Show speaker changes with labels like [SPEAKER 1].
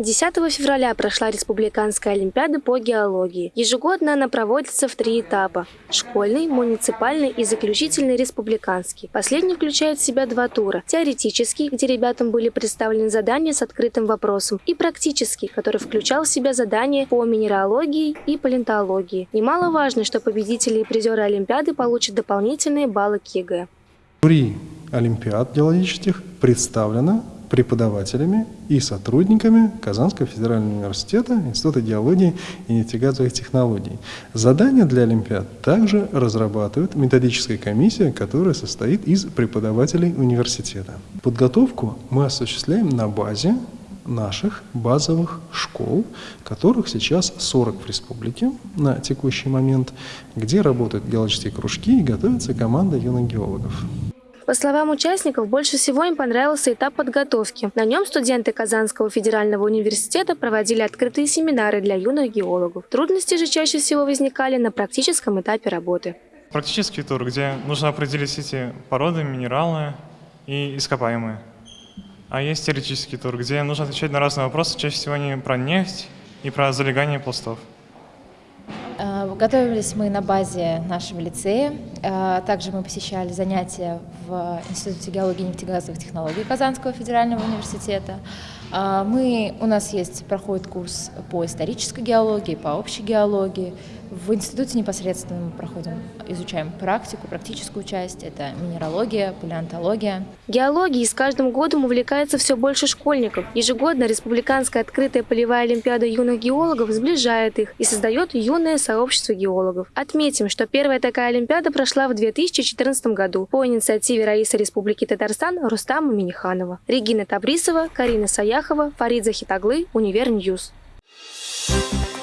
[SPEAKER 1] 10 февраля прошла Республиканская олимпиада по геологии. Ежегодно она проводится в три этапа – школьный, муниципальный и заключительный республиканский. Последний включает в себя два тура – теоретический, где ребятам были представлены задания с открытым вопросом, и практический, который включал в себя задания по минералогии и палеонтологии. Немаловажно, что победители и призеры олимпиады получат дополнительные баллы к ЕГЭ.
[SPEAKER 2] Олимпиад геологических представлено преподавателями и сотрудниками Казанского федерального университета Института геологии и нефтегазовых технологий. Задания для Олимпиад также разрабатывает методическая комиссия, которая состоит из преподавателей университета. Подготовку мы осуществляем на базе наших базовых школ, которых сейчас 40 в республике на текущий момент, где работают геологические кружки и готовится команда юных геологов.
[SPEAKER 1] По словам участников, больше всего им понравился этап подготовки. На нем студенты Казанского федерального университета проводили открытые семинары для юных геологов. Трудности же чаще всего возникали на практическом этапе работы.
[SPEAKER 3] Практический тур, где нужно определить эти породы, минералы и ископаемые. А есть теоретический тур, где нужно отвечать на разные вопросы, чаще всего не про нефть и про залегание пластов.
[SPEAKER 4] Готовились мы на базе нашего лицея. Э, также мы посещали занятия в Институте геологии и нефтегазовых технологий Казанского федерального университета. Э, мы, у нас есть, проходит курс по исторической геологии, по общей геологии. В институте непосредственно мы проходим, изучаем практику, практическую часть. Это минералогия, палеонтология.
[SPEAKER 1] Геологией с каждым годом увлекается все больше школьников. Ежегодно Республиканская открытая полевая олимпиада юных геологов сближает их и создает юное сообщество геологов. Отметим, что первая такая олимпиада прошла в 2014 году по инициативе Раиса Республики Татарстан Рустама Миниханова. Регина Табрисова, Карина Фатяхова, Фарид Захитаглы, Универньюз. Thank you